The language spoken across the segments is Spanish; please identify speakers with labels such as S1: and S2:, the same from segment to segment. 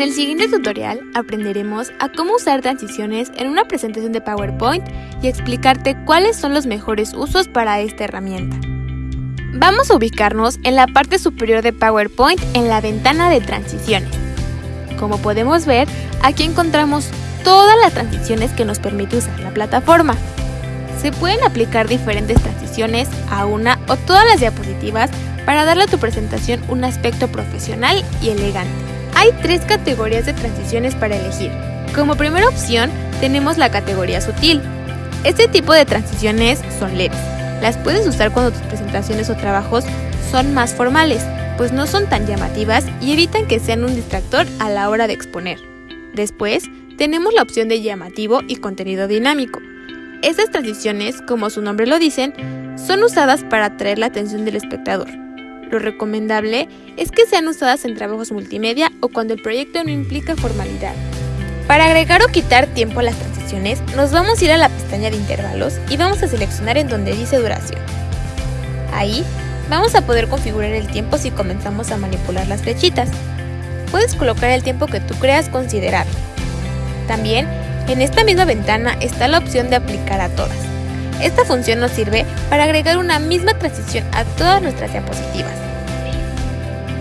S1: En el siguiente tutorial aprenderemos a cómo usar transiciones en una presentación de PowerPoint y explicarte cuáles son los mejores usos para esta herramienta. Vamos a ubicarnos en la parte superior de PowerPoint en la ventana de transiciones. Como podemos ver, aquí encontramos todas las transiciones que nos permite usar la plataforma. Se pueden aplicar diferentes transiciones a una o todas las diapositivas para darle a tu presentación un aspecto profesional y elegante. Hay tres categorías de transiciones para elegir. Como primera opción tenemos la categoría sutil. Este tipo de transiciones son leves. Las puedes usar cuando tus presentaciones o trabajos son más formales, pues no son tan llamativas y evitan que sean un distractor a la hora de exponer. Después, tenemos la opción de llamativo y contenido dinámico. Estas transiciones, como su nombre lo dicen, son usadas para atraer la atención del espectador. Lo recomendable es que sean usadas en trabajos multimedia o cuando el proyecto no implica formalidad. Para agregar o quitar tiempo a las transiciones, nos vamos a ir a la pestaña de intervalos y vamos a seleccionar en donde dice duración. Ahí vamos a poder configurar el tiempo si comenzamos a manipular las flechitas. Puedes colocar el tiempo que tú creas considerable. También, en esta misma ventana está la opción de aplicar a todas. Esta función nos sirve para agregar una misma transición a todas nuestras diapositivas.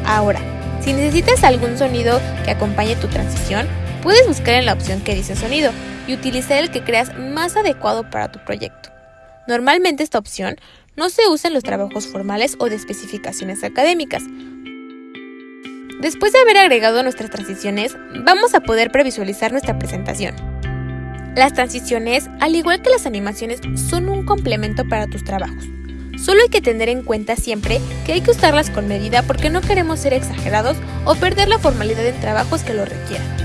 S1: Ahora, si necesitas algún sonido que acompañe tu transición, puedes buscar en la opción que dice sonido y utilizar el que creas más adecuado para tu proyecto. Normalmente esta opción no se usa en los trabajos formales o de especificaciones académicas. Después de haber agregado nuestras transiciones, vamos a poder previsualizar nuestra presentación. Las transiciones, al igual que las animaciones, son un complemento para tus trabajos. Solo hay que tener en cuenta siempre que hay que usarlas con medida porque no queremos ser exagerados o perder la formalidad en trabajos que lo requieran.